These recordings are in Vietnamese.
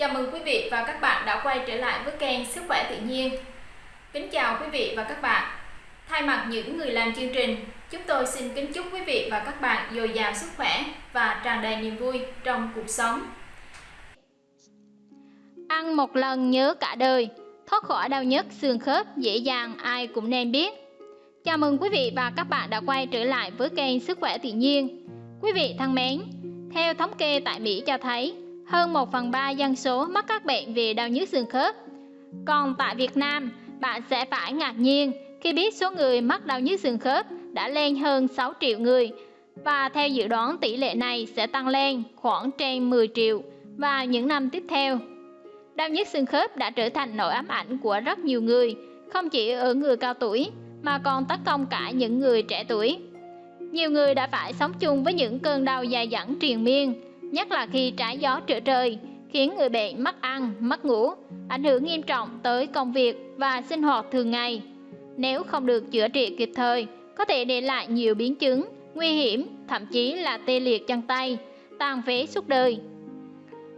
Chào mừng quý vị và các bạn đã quay trở lại với kênh Sức khỏe tự nhiên. Kính chào quý vị và các bạn. Thay mặt những người làm chương trình, chúng tôi xin kính chúc quý vị và các bạn dồi dào sức khỏe và tràn đầy niềm vui trong cuộc sống. Ăn một lần nhớ cả đời, thoát khỏi đau nhức xương khớp dễ dàng ai cũng nên biết. Chào mừng quý vị và các bạn đã quay trở lại với kênh Sức khỏe tự nhiên. Quý vị thân mến, theo thống kê tại Mỹ cho thấy, hơn 1 phần 3 dân số mắc các bệnh về đau nhức xương khớp. Còn tại Việt Nam, bạn sẽ phải ngạc nhiên khi biết số người mắc đau nhức xương khớp đã lên hơn 6 triệu người và theo dự đoán tỷ lệ này sẽ tăng lên khoảng trên 10 triệu vào những năm tiếp theo. Đau nhức xương khớp đã trở thành nỗi ám ảnh của rất nhiều người, không chỉ ở người cao tuổi mà còn tấn công cả những người trẻ tuổi. Nhiều người đã phải sống chung với những cơn đau dài dẳng triền miên, nhất là khi trái gió trở trời, khiến người bệnh mất ăn, mất ngủ, ảnh hưởng nghiêm trọng tới công việc và sinh hoạt thường ngày. Nếu không được chữa trị kịp thời, có thể để lại nhiều biến chứng, nguy hiểm, thậm chí là tê liệt chân tay, tàn phế suốt đời.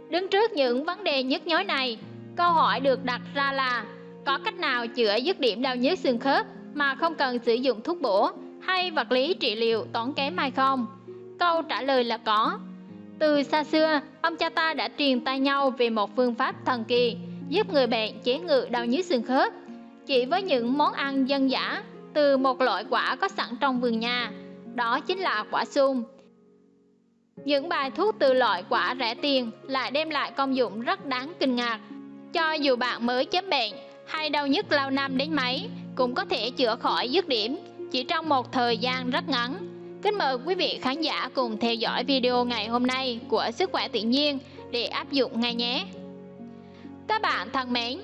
Đứng trước những vấn đề nhức nhối này, câu hỏi được đặt ra là có cách nào chữa dứt điểm đau nhức xương khớp mà không cần sử dụng thuốc bổ hay vật lý trị liệu tốn kém hay không? Câu trả lời là có. Từ xa xưa, ông cha ta đã truyền tay nhau về một phương pháp thần kỳ giúp người bệnh chế ngự đau nhức xương khớp. Chỉ với những món ăn dân dã từ một loại quả có sẵn trong vườn nhà, đó chính là quả sung. Những bài thuốc từ loại quả rẻ tiền lại đem lại công dụng rất đáng kinh ngạc. Cho dù bạn mới chấm bệnh hay đau nhức lâu năm đến mấy, cũng có thể chữa khỏi dứt điểm chỉ trong một thời gian rất ngắn. Kính mời quý vị khán giả cùng theo dõi video ngày hôm nay của Sức khỏe tự nhiên để áp dụng ngay nhé. Các bạn thân mến,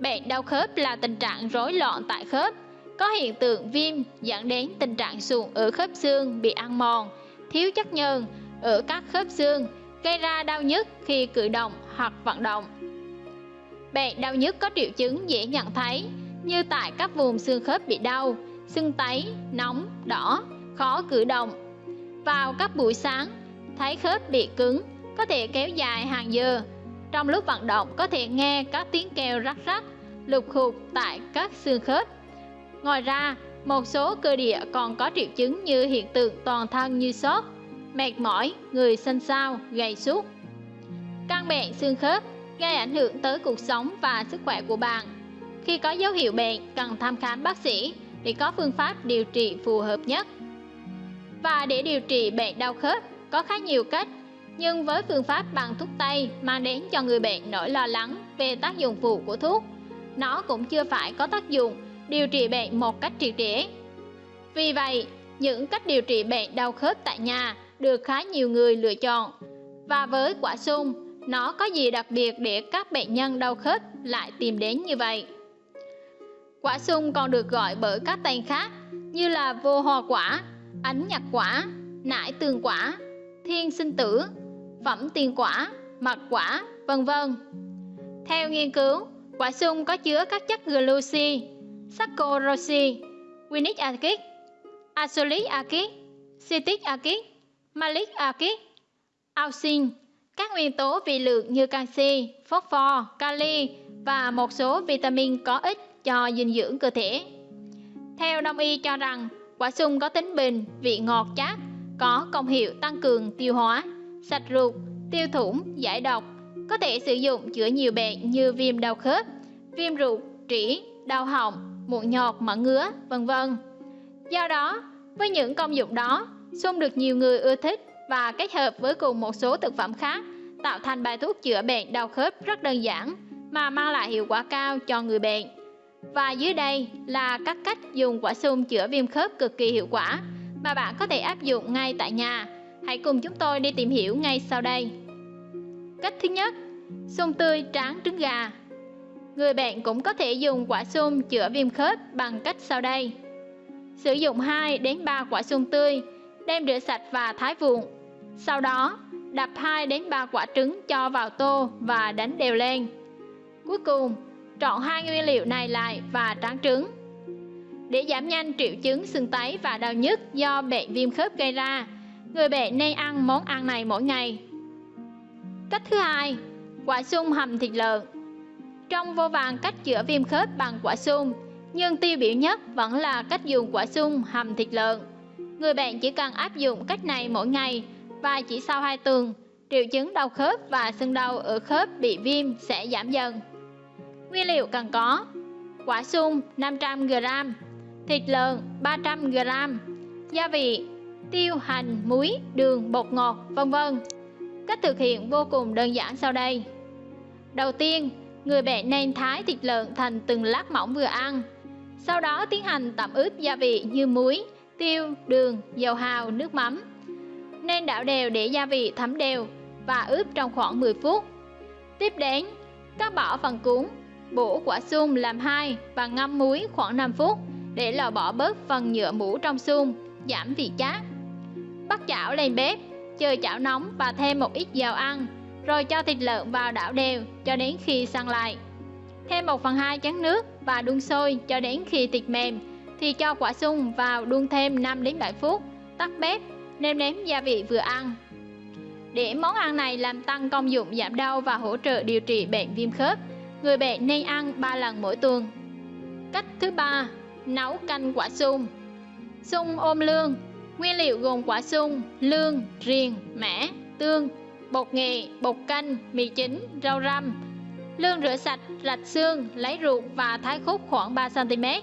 bệnh đau khớp là tình trạng rối loạn tại khớp, có hiện tượng viêm dẫn đến tình trạng sụn ở khớp xương bị ăn mòn, thiếu chất nhờn ở các khớp xương, gây ra đau nhức khi cử động hoặc vận động. Bệnh đau nhức có triệu chứng dễ nhận thấy như tại các vùng xương khớp bị đau, sưng tấy, nóng, đỏ, khó cử động. Vào các buổi sáng, thấy khớp bị cứng, có thể kéo dài hàng giờ. Trong lúc vận động có thể nghe các tiếng kêu rắc rắc, lục khục tại các xương khớp. Ngoài ra, một số cơ địa còn có triệu chứng như hiện tượng toàn thân như sốt, mệt mỏi, người xanh xao, gầy sút Căn bệnh xương khớp gây ảnh hưởng tới cuộc sống và sức khỏe của bạn. Khi có dấu hiệu bệnh, cần thăm khám bác sĩ để có phương pháp điều trị phù hợp nhất. Và để điều trị bệnh đau khớp có khá nhiều cách, nhưng với phương pháp bằng thuốc tây mang đến cho người bệnh nỗi lo lắng về tác dụng phụ của thuốc, nó cũng chưa phải có tác dụng điều trị bệnh một cách triệt để. Vì vậy, những cách điều trị bệnh đau khớp tại nhà được khá nhiều người lựa chọn. Và với quả sung, nó có gì đặc biệt để các bệnh nhân đau khớp lại tìm đến như vậy? Quả sung còn được gọi bởi các tên khác như là vô hoa quả, ánh nhặt quả, nải tường quả, thiên sinh tử, phẩm tiền quả, mật quả, vân vân. Theo nghiên cứu, quả sung có chứa các chất gluci, saccharose, winic acid, acylic acid, citric acid, malic acid, auxin, các nguyên tố vi lượng như canxi, phosphor, kali và một số vitamin có ích cho dinh dưỡng cơ thể. Theo đông y cho rằng, quả sung có tính bình, vị ngọt chát, có công hiệu tăng cường tiêu hóa, sạch ruột, tiêu thủng, giải độc, có thể sử dụng chữa nhiều bệnh như viêm đau khớp, viêm ruột, trĩ, đau họng, mụn nhọt, mẩn ngứa, vân vân. Do đó, với những công dụng đó, sung được nhiều người ưa thích và kết hợp với cùng một số thực phẩm khác tạo thành bài thuốc chữa bệnh đau khớp rất đơn giản mà mang lại hiệu quả cao cho người bệnh. Và dưới đây là các cách dùng quả sung chữa viêm khớp cực kỳ hiệu quả mà bạn có thể áp dụng ngay tại nhà. Hãy cùng chúng tôi đi tìm hiểu ngay sau đây. Cách thứ nhất, sung tươi tráng trứng gà. Người bệnh cũng có thể dùng quả sung chữa viêm khớp bằng cách sau đây. Sử dụng 2 đến 3 quả sung tươi, đem rửa sạch và thái vụn. Sau đó, đập 2 đến 3 quả trứng cho vào tô và đánh đều lên. Cuối cùng, trộn hai nguyên liệu này lại và tráng trứng. Để giảm nhanh triệu chứng sưng tấy và đau nhức do bệnh viêm khớp gây ra, người bệnh nên ăn món ăn này mỗi ngày. Cách thứ hai, Quả sung hầm thịt lợn Trong vô vàng cách chữa viêm khớp bằng quả sung, nhưng tiêu biểu nhất vẫn là cách dùng quả sung hầm thịt lợn. Người bệnh chỉ cần áp dụng cách này mỗi ngày và chỉ sau 2 tuần, triệu chứng đau khớp và sưng đau ở khớp bị viêm sẽ giảm dần. Nguyên liệu cần có Quả sung 500g, thịt lợn 300g, gia vị tiêu, hành, muối, đường, bột ngọt, vân vân. Cách thực hiện vô cùng đơn giản sau đây. Đầu tiên, người bệnh nên thái thịt lợn thành từng lát mỏng vừa ăn. Sau đó tiến hành tẩm ướp gia vị như muối, tiêu, đường, dầu hào, nước mắm. Nên đảo đều để gia vị thấm đều và ướp trong khoảng 10 phút. Tiếp đến, cắt bỏ phần cuốn, bổ quả sung làm hai và ngâm muối khoảng 5 phút để loại bỏ bớt phần nhựa mũ trong sung, giảm vị chát. Bắt chảo lên bếp, chờ chảo nóng và thêm một ít dầu ăn, rồi cho thịt lợn vào đảo đều cho đến khi săn lại. Thêm 1 phần 2 chén nước và đun sôi cho đến khi thịt mềm thì cho quả sung vào đun thêm 5 đến 7 phút, tắt bếp, nêm nếm gia vị vừa ăn. Để món ăn này làm tăng công dụng giảm đau và hỗ trợ điều trị bệnh viêm khớp, người bệnh nên ăn 3 lần mỗi tuần. Cách thứ ba, nấu canh quả sung. Sung ôm lương Nguyên liệu gồm quả sung, lương, riềng, mẻ, tương, bột nghệ, bột canh, mì chính, rau răm. Lương rửa sạch, rạch xương, lấy ruột và thái khúc khoảng 3cm.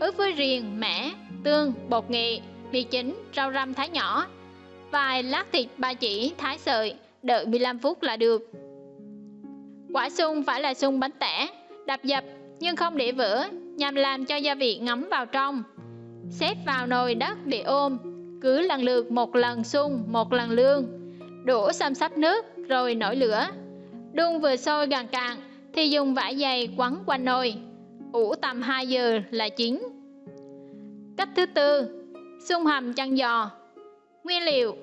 Ướp với riềng, mẻ, tương, bột nghệ, mì chính, rau răm thái nhỏ. Vài lát thịt ba chỉ thái sợi, đợi 15 phút là được. Quả sung phải là sung bánh tẻ, đập dập nhưng không để vỡ nhằm làm cho gia vị ngấm vào trong. Xếp vào nồi đất để ôm, cứ lần lượt một lần sung, một lần lương. Đổ xăm sắp nước rồi nổi lửa. Đun vừa sôi gần cạn thì dùng vải dày quấn quanh nồi. Ủ tầm 2 giờ là chín. Cách thứ tư, sung hầm chân giò. Nguyên liệu: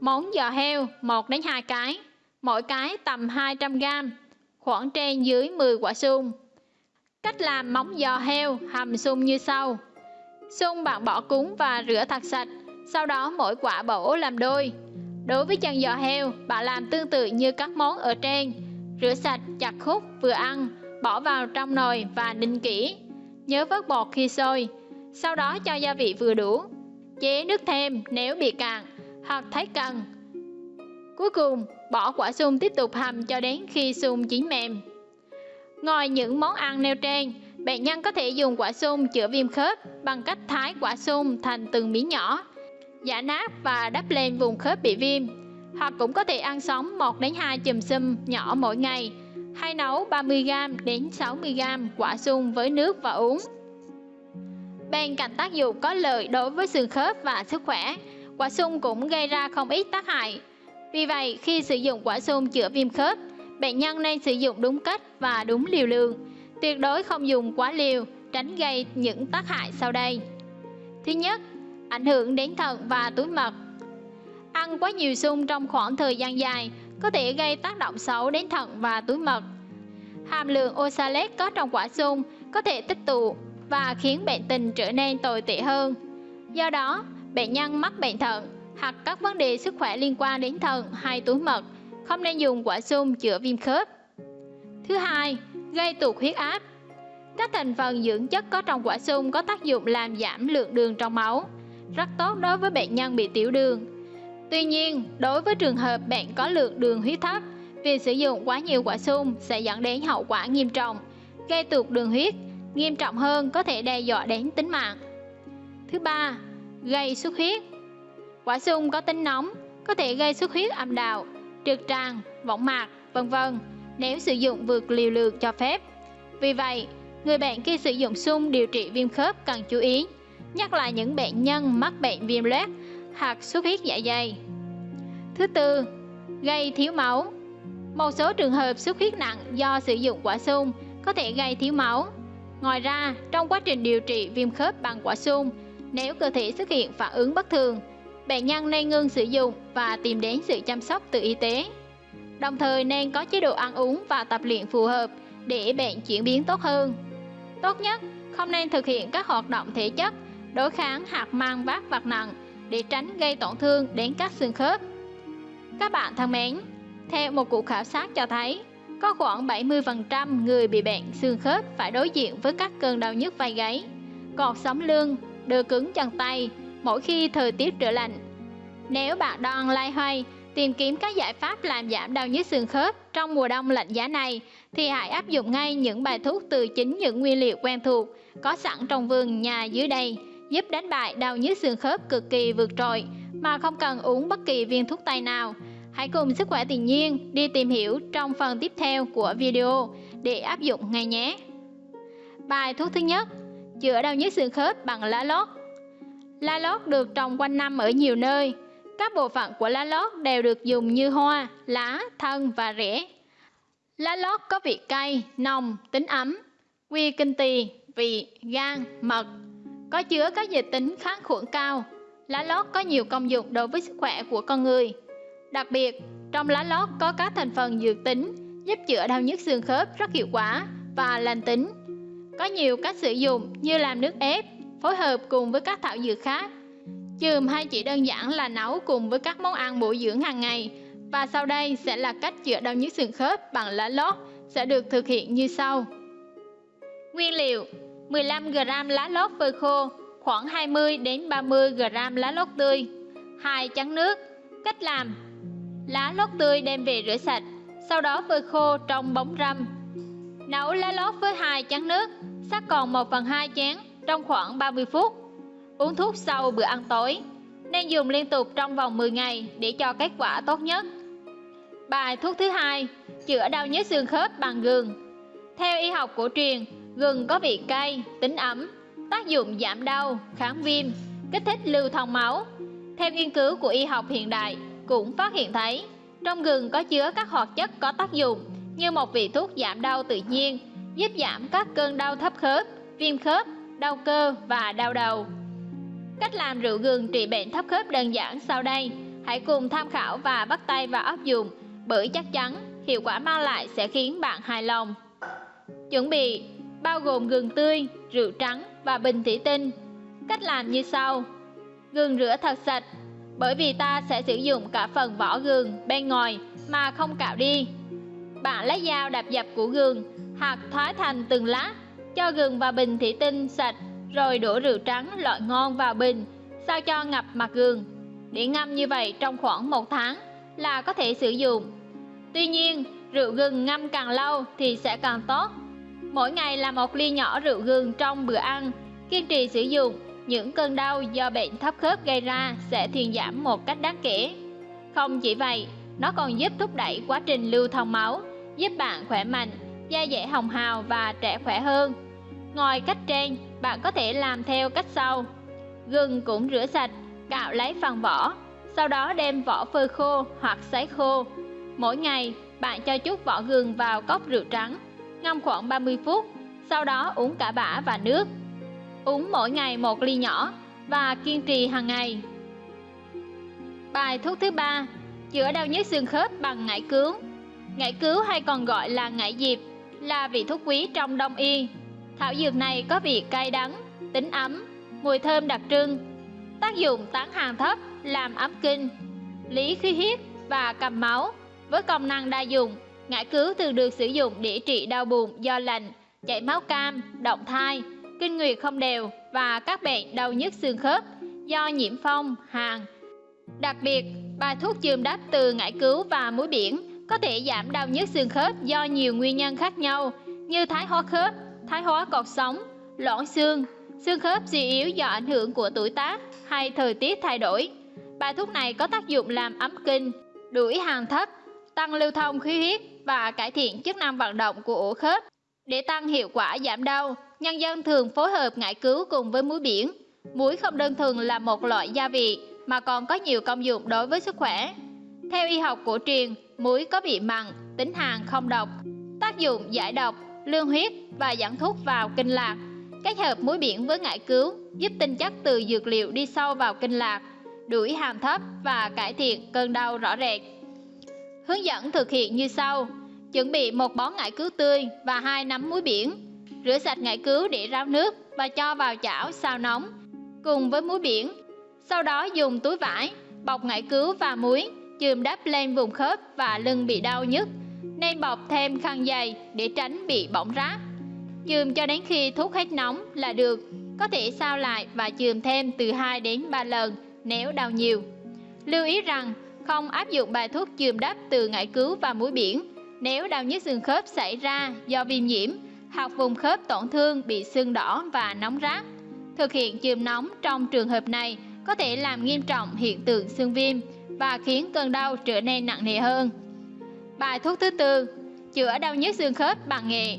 món giò heo 1 đến 2 cái, mỗi cái tầm 200 g, khoảng trên dưới 10 quả sung. Cách làm móng giò heo hầm sung như sau. Sung bạn bỏ cúng và rửa thật sạch, sau đó mỗi quả bổ làm đôi. Đối với chân giò heo, bạn làm tương tự như các món ở trên. Rửa sạch, chặt khúc, vừa ăn, bỏ vào trong nồi và ninh kỹ. Nhớ vớt bọt khi sôi. Sau đó cho gia vị vừa đủ. Chế nước thêm nếu bị cạn hoặc thấy cần. Cuối cùng, bỏ quả sung tiếp tục hầm cho đến khi sung chín mềm. Ngoài những món ăn nêu trên, bệnh nhân có thể dùng quả sung chữa viêm khớp bằng cách thái quả sung thành từng miếng nhỏ, giả nát và đắp lên vùng khớp bị viêm. Hoặc cũng có thể ăn sống 1 đến 2 chùm sum nhỏ mỗi ngày, hay nấu 30g đến 60g quả sung với nước và uống. Bên cạnh tác dụng có lợi đối với xương khớp và sức khỏe, quả sung cũng gây ra không ít tác hại. Vì vậy, khi sử dụng quả sung chữa viêm khớp, bệnh nhân nên sử dụng đúng cách và đúng liều lượng. Tuyệt đối không dùng quá liều, tránh gây những tác hại sau đây. Thứ nhất, ảnh hưởng đến thận và túi mật. Ăn quá nhiều sung trong khoảng thời gian dài có thể gây tác động xấu đến thận và túi mật. Hàm lượng oxalate có trong quả sung có thể tích tụ và khiến bệnh tình trở nên tồi tệ hơn. Do đó, bệnh nhân mắc bệnh thận hoặc các vấn đề sức khỏe liên quan đến thận hay túi mật không nên dùng quả sung chữa viêm khớp. Thứ hai, gây tụt huyết áp. Các thành phần dưỡng chất có trong quả sung có tác dụng làm giảm lượng đường trong máu, rất tốt đối với bệnh nhân bị tiểu đường. Tuy nhiên, đối với trường hợp bạn có lượng đường huyết thấp, việc sử dụng quá nhiều quả sung sẽ dẫn đến hậu quả nghiêm trọng, gây tụt đường huyết, nghiêm trọng hơn có thể đe dọa đến tính mạng. Thứ ba, gây xuất huyết. Quả sung có tính nóng, có thể gây xuất huyết âm đạo, trượt tràng, võng mạc, vân vân nếu sử dụng vượt liều lượng cho phép. Vì vậy, người bệnh khi sử dụng sung điều trị viêm khớp cần chú ý, nhất là những bệnh nhân mắc bệnh viêm loét hoặc xuất huyết dạ dày. Thứ tư, gây thiếu máu. Một số trường hợp xuất huyết nặng do sử dụng quả sung có thể gây thiếu máu. Ngoài ra, trong quá trình điều trị viêm khớp bằng quả sung, nếu cơ thể xuất hiện phản ứng bất thường, bệnh nhân nên ngưng sử dụng và tìm đến sự chăm sóc từ y tế. Đồng thời nên có chế độ ăn uống và tập luyện phù hợp để bệnh chuyển biến tốt hơn. Tốt nhất, không nên thực hiện các hoạt động thể chất, đối kháng hoặc mang vác vật nặng để tránh gây tổn thương đến các xương khớp. Các bạn thân mến, theo một cuộc khảo sát cho thấy, có khoảng 70% người bị bệnh xương khớp phải đối diện với các cơn đau nhức vai gáy, cột sống lưng, đơ cứng chân tay mỗi khi thời tiết trở lạnh. Nếu bạn đang lai hoay tìm kiếm các giải pháp làm giảm đau nhức xương khớp trong mùa đông lạnh giá này thì hãy áp dụng ngay những bài thuốc từ chính những nguyên liệu quen thuộc có sẵn trong vườn nhà dưới đây giúp đánh bại đau nhức xương khớp cực kỳ vượt trội mà không cần uống bất kỳ viên thuốc tây nào. Hãy cùng sức khỏe tự nhiên đi tìm hiểu trong phần tiếp theo của video để áp dụng ngay nhé. Bài thuốc thứ nhất, chữa đau nhức xương khớp bằng lá lốt. Lá lốt được trồng quanh năm ở nhiều nơi. Các bộ phận của lá lốt đều được dùng như hoa, lá, thân và rễ. Lá lốt có vị cay, nồng, tính ấm, quy kinh tỳ, vị, gan, mật, có chứa các dịch tính kháng khuẩn cao. Lá lốt có nhiều công dụng đối với sức khỏe của con người. Đặc biệt, trong lá lốt có các thành phần dược tính giúp chữa đau nhức xương khớp rất hiệu quả và lành tính. Có nhiều cách sử dụng như làm nước ép, phối hợp cùng với các thảo dược khác. Chườm hay chỉ đơn giản là nấu cùng với các món ăn bổ dưỡng hàng ngày. Và sau đây sẽ là cách chữa đau nhức xương khớp bằng lá lốt sẽ được thực hiện như sau. Nguyên liệu 15g lá lốt phơi khô, khoảng 20 đến 30g lá lốt tươi, 2 chén nước. Cách làm: Lá lốt tươi đem về rửa sạch, sau đó phơi khô trong bóng râm. Nấu lá lốt với 2 chén nước, sắc còn 1 phần 2 chén trong khoảng 30 phút. Uống thuốc sau bữa ăn tối. Nên dùng liên tục trong vòng 10 ngày để cho kết quả tốt nhất. Bài thuốc thứ hai, chữa đau nhức xương khớp bằng gừng. Theo y học cổ truyền, Gừng có vị cay, tính ấm, tác dụng giảm đau, kháng viêm, kích thích lưu thông máu. Theo nghiên cứu của y học hiện đại, cũng phát hiện thấy trong gừng có chứa các hoạt chất có tác dụng như một vị thuốc giảm đau tự nhiên, giúp giảm các cơn đau thấp khớp, viêm khớp, đau cơ và đau đầu. Cách làm rượu gừng trị bệnh thấp khớp đơn giản sau đây, hãy cùng tham khảo và bắt tay vào áp dụng bởi chắc chắn hiệu quả mang lại sẽ khiến bạn hài lòng. Chuẩn bị bao gồm gừng tươi, rượu trắng và bình thủy tinh. Cách làm như sau. Gừng rửa thật sạch, bởi vì ta sẽ sử dụng cả phần vỏ gừng bên ngoài mà không cạo đi. Bạn lấy dao đạp dập của gừng, hoặc thoái thành từng lát, cho gừng và bình thủy tinh sạch, rồi đổ rượu trắng loại ngon vào bình, sao cho ngập mặt gừng. Để ngâm như vậy trong khoảng một tháng là có thể sử dụng. Tuy nhiên, rượu gừng ngâm càng lâu thì sẽ càng tốt Mỗi ngày là một ly nhỏ rượu gừng trong bữa ăn. Kiên trì sử dụng, những cơn đau do bệnh thấp khớp gây ra sẽ thuyên giảm một cách đáng kể. Không chỉ vậy, nó còn giúp thúc đẩy quá trình lưu thông máu, giúp bạn khỏe mạnh, da dẻ hồng hào và trẻ khỏe hơn. Ngoài cách trên, bạn có thể làm theo cách sau. Gừng cũng rửa sạch, cạo lấy phần vỏ, sau đó đem vỏ phơi khô hoặc sấy khô. Mỗi ngày, bạn cho chút vỏ gừng vào cốc rượu trắng ngâm khoảng 30 phút, sau đó uống cả bã và nước. Uống mỗi ngày một ly nhỏ và kiên trì hàng ngày. Bài thuốc thứ ba, chữa đau nhức xương khớp bằng ngải cứu. Ngải cứu hay còn gọi là ngải diệp là vị thuốc quý trong đông y. Thảo dược này có vị cay đắng, tính ấm, mùi thơm đặc trưng. Tác dụng tán hàng thấp, làm ấm kinh, lý khí huyết và cầm máu với công năng đa dụng Ngải cứu thường được sử dụng để trị đau bụng do lạnh, chảy máu cam, động thai, kinh nguyệt không đều và các bệnh đau nhức xương khớp do nhiễm phong, hàn. Đặc biệt, bài thuốc chườm đắp từ ngải cứu và muối biển có thể giảm đau nhức xương khớp do nhiều nguyên nhân khác nhau như thái hóa khớp, thái hóa cột sống, loãng xương, xương khớp suy yếu do ảnh hưởng của tuổi tác hay thời tiết thay đổi. Bài thuốc này có tác dụng làm ấm kinh, đuổi hàng thấp, tăng lưu thông khí huyết và cải thiện chức năng vận động của ổ khớp. Để tăng hiệu quả giảm đau, nhân dân thường phối hợp ngải cứu cùng với muối biển. Muối không đơn thuần là một loại gia vị mà còn có nhiều công dụng đối với sức khỏe. Theo y học cổ truyền, muối có vị mặn, tính hàn không độc, tác dụng giải độc, lương huyết và dẫn thuốc vào kinh lạc. Kết hợp muối biển với ngải cứu giúp tinh chất từ dược liệu đi sâu vào kinh lạc, đuổi hàm thấp và cải thiện cơn đau rõ rệt. Hướng dẫn thực hiện như sau. Chuẩn bị một bó ngải cứu tươi và hai nắm muối biển. Rửa sạch ngải cứu để ráo nước và cho vào chảo xào nóng cùng với muối biển. Sau đó dùng túi vải bọc ngải cứu và muối chườm đắp lên vùng khớp và lưng bị đau nhức. Nên bọc thêm khăn dày để tránh bị bỏng rát. Chườm cho đến khi thuốc hết nóng là được. Có thể sao lại và chườm thêm từ 2 đến 3 lần, nếu đau nhiều. Lưu ý rằng, không áp dụng bài thuốc chườm đắp từ ngải cứu và muối biển nếu đau nhức xương khớp xảy ra do viêm nhiễm, hoặc vùng khớp tổn thương bị sưng đỏ và nóng rát. Thực hiện chườm nóng trong trường hợp này có thể làm nghiêm trọng hiện tượng xương viêm và khiến cơn đau trở nên nặng nề hơn. Bài thuốc thứ tư, chữa đau nhức xương khớp bằng nghệ.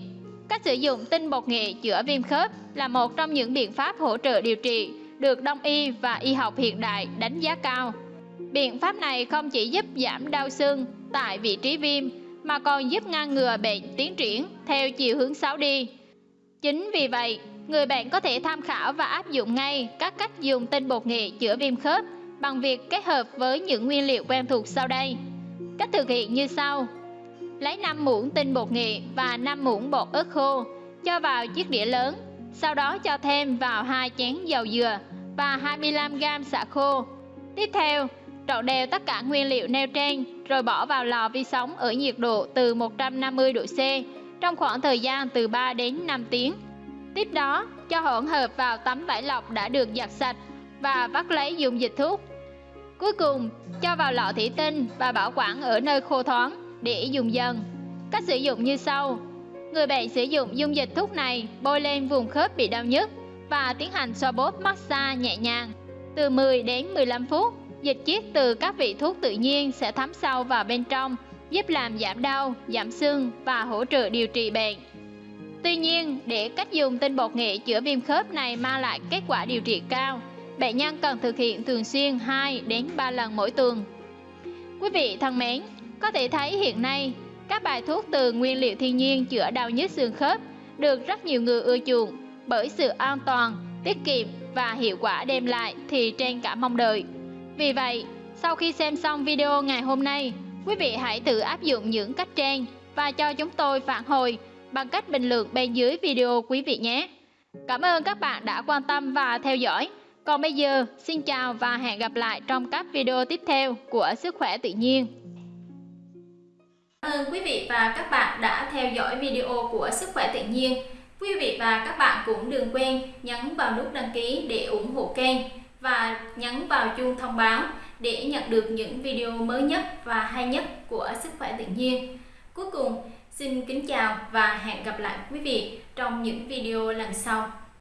Cách sử dụng tinh bột nghệ chữa viêm khớp là một trong những biện pháp hỗ trợ điều trị được đông y và y học hiện đại đánh giá cao. Biện pháp này không chỉ giúp giảm đau xương tại vị trí viêm mà còn giúp ngăn ngừa bệnh tiến triển theo chiều hướng xấu đi. Chính vì vậy, người bệnh có thể tham khảo và áp dụng ngay các cách dùng tinh bột nghệ chữa viêm khớp bằng việc kết hợp với những nguyên liệu quen thuộc sau đây. Cách thực hiện như sau. Lấy 5 muỗng tinh bột nghệ và 5 muỗng bột ớt khô, cho vào chiếc đĩa lớn, sau đó cho thêm vào 2 chén dầu dừa và 25g xả khô. Tiếp theo, trộn đều tất cả nguyên liệu nêu trên rồi bỏ vào lò vi sóng ở nhiệt độ từ 150 độ C trong khoảng thời gian từ 3 đến 5 tiếng. Tiếp đó, cho hỗn hợp vào tấm vải lọc đã được giặt sạch và vắt lấy dùng dịch thuốc. Cuối cùng, cho vào lọ thủy tinh và bảo quản ở nơi khô thoáng để dùng dần. Cách sử dụng như sau. Người bệnh sử dụng dung dịch thuốc này bôi lên vùng khớp bị đau nhức và tiến hành xoa bóp massage nhẹ nhàng từ 10 đến 15 phút. Dịch chiết từ các vị thuốc tự nhiên sẽ thấm sâu vào bên trong, giúp làm giảm đau, giảm sưng và hỗ trợ điều trị bệnh. Tuy nhiên, để cách dùng tinh bột nghệ chữa viêm khớp này mang lại kết quả điều trị cao, bệnh nhân cần thực hiện thường xuyên 2 đến 3 lần mỗi tuần. Quý vị thân mến, có thể thấy hiện nay các bài thuốc từ nguyên liệu thiên nhiên chữa đau nhức xương khớp được rất nhiều người ưa chuộng bởi sự an toàn, tiết kiệm và hiệu quả đem lại thì trên cả mong đợi. Vì vậy, sau khi xem xong video ngày hôm nay, quý vị hãy tự áp dụng những cách trên và cho chúng tôi phản hồi bằng cách bình luận bên dưới video quý vị nhé. Cảm ơn các bạn đã quan tâm và theo dõi. Còn bây giờ, xin chào và hẹn gặp lại trong các video tiếp theo của Sức khỏe tự nhiên. Cảm ơn quý vị và các bạn đã theo dõi video của Sức khỏe tự nhiên. Quý vị và các bạn cũng đừng quên nhấn vào nút đăng ký để ủng hộ kênh và nhấn vào chuông thông báo để nhận được những video mới nhất và hay nhất của Sức khỏe tự nhiên. Cuối cùng, xin kính chào và hẹn gặp lại quý vị trong những video lần sau.